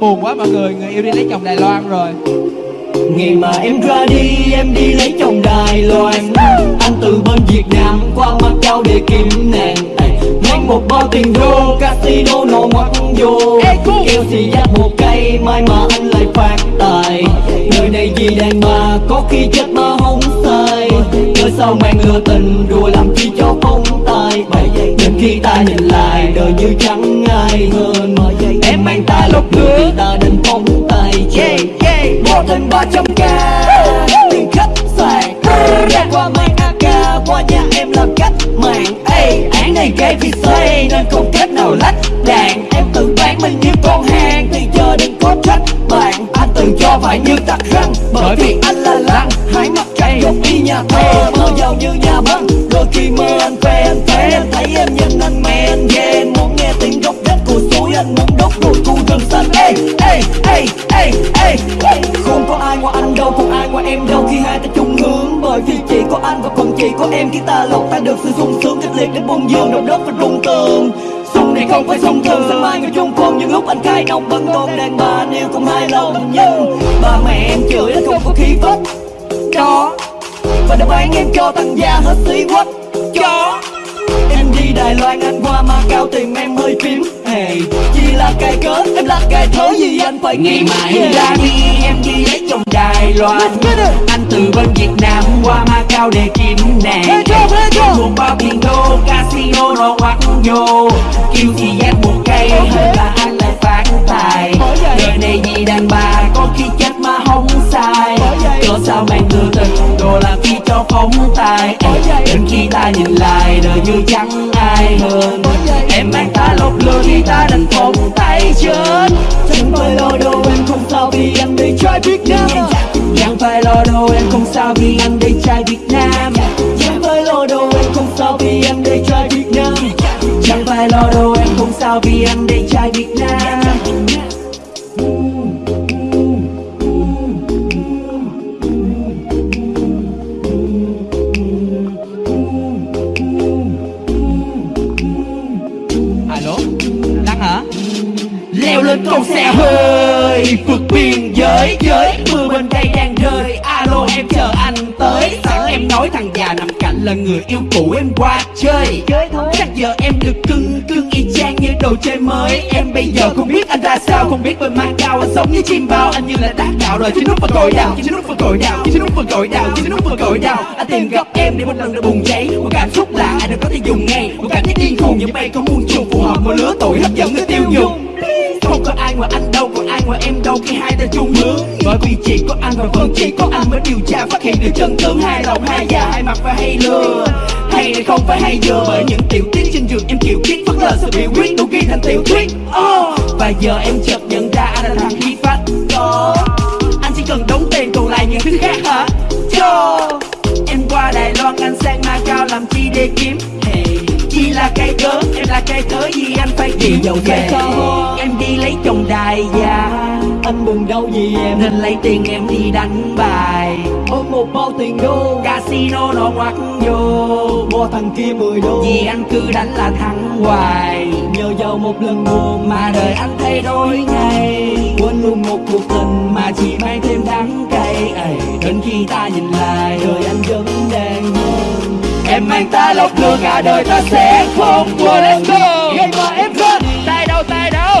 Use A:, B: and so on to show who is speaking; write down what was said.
A: buồn quá mọi người người yêu đi lấy chồng Đài Loan rồi.
B: Ngày mà em ra đi em đi lấy chồng Đài Loan. Anh từ bên Việt Nam qua Macau để kiếm nàng. Mang một bao tiền đô casino nổ ngoặt vô. Kêu xì dắt một cây mai mà anh lại phát tài. Nơi này vì đàn bà có khi chết mà không sai. Cớ sao mang lừa tình đùa làm chi cho phong tài. Đến khi ta nhìn lại đời như chẳng ai hơn. Em mang ta lúc nữa ta định phong tay chơi Bỏ thêm ba trăm k Tiền khách sạn Ra qua mang AK Qua nhà em làm cách mạng. Án này gây vì xây Nên không Anh tự cho phải như tặc răng. Bởi vì anh là lăng. Hai mặt cạnh giống y nhà thơ. Mơ giàu như nhà băng. Đôi khi mơ anh phê anh phê. Em thấy em nhìn anh mê anh ghê. Em muốn nghe tiếng gốc rách của suối Anh muốn đốt đồi khu rừng xanh. Ê, ê, ê, ê, ê. Không có ai ngoài anh đâu Không ai ngoài em đâu. Khi hai ta chung hướng Bởi vì chỉ có anh và còn chỉ có em. Khi ta lột ta được sự sung sướng Cách liệt để buông dương. Động đất và rung tường Không phải sông thường Sáng mai người chung phong những lúc anh khai nông Bấn tôn đàn bà anh yêu không hai lòng. Nhưng ba mẹ em chửi anh không có khí phách Đó Và đã bán em cho thằng già hết xí quách Chó. Em đi Đài Loan anh qua Macau tìm em hơi phím. Hey, Chỉ là cái cớ em là cái thớ gì anh phải kiếm
C: mà em ra đi em đi lấy chồng Đài Loan. Anh từ bên Việt Nam qua Macau để kiếm nàng bao tiền đô casino nó ngoắt vô Kêu thì giác một cây là anh lại phát tài. Đời này vì đàn bà có khi chết mà không sai.
B: Bởi.
C: Cớ sao mày đưa tình đồ là phi cho phóng tài. Đến khi ta nhìn lại, đời như chẳng ai hơn. Em mang ta lột lừa khi ta đành phóng tay chết Lên con xe hơi vượt biên giới giới. Mưa bên đây đang rơi. Alo em chờ anh tới. Sẵn em nói thằng già nằm cạnh là người yêu cũ em qua chơi. Chắc giờ em được cưng cưng y chang như đồ chơi mới. Em bây giờ không biết anh ra sao Không biết bên mang cao anh sống như chim bao Anh như là đá gạo. Rồi chỉ nút vào cội đào Chỉ nút vào cội đào Chỉ nút vào cội đào Chỉ nút vào cội đào. Anh tìm gặp em để một lần nữa bùng cháy. Một cảm xúc lạ ai đều có thể dùng ngay. Một cảm giác điên cuồng như bay có muôn trùng Phù hợp một lứa tuổi hấp dẫn người tiêu dùng ngoài anh đâu, còn ai ngoài em đâu khi hai ta chung hướng Bởi vì chỉ có anh và vẫn chỉ có anh mới điều tra phát hiện được chân tướng hai lòng hai già hai mặt và hay lừa Hay này không phải hay dừa bởi những tiểu tiết trên giường em kiểu tiết phất lờ sự biểu quyết đủ ghi thành tiểu thuyết oh. Và giờ em chợt nhận ra anh là thằng khí phách Có Anh chỉ cần đóng tiền còn lại những thứ khác hả Cho Em qua Đài Loan anh sang Macau làm chi để kiếm hey. Chỉ là cái cớ, em là cái cớ gì anh phải chịu
B: dầu về.
C: Em đi lấy chồng đài già
B: Anh buồn đâu vì em?
C: Nên lấy tiền em đi đánh bài.
B: Ôm một bao tiền đô.
C: Casino nó ngoắt vô.
B: Bo thằng kia 10 đô.
C: Vì anh cứ đánh là thắng hoài.
B: Nhờ vào một lần buồn
C: Mà đời anh thay đổi ngay.
B: Quên luôn một cuộc tình
C: Mà chỉ mang thêm đắng cay. Ấy. Đến khi ta nhìn lại
B: Đời anh vẫn đang hơn.
C: Em mang ta lọc lừa cả đời ta sẽ không quên. Let's go!
B: Ngày mà em đi
A: tay đâu tay đâu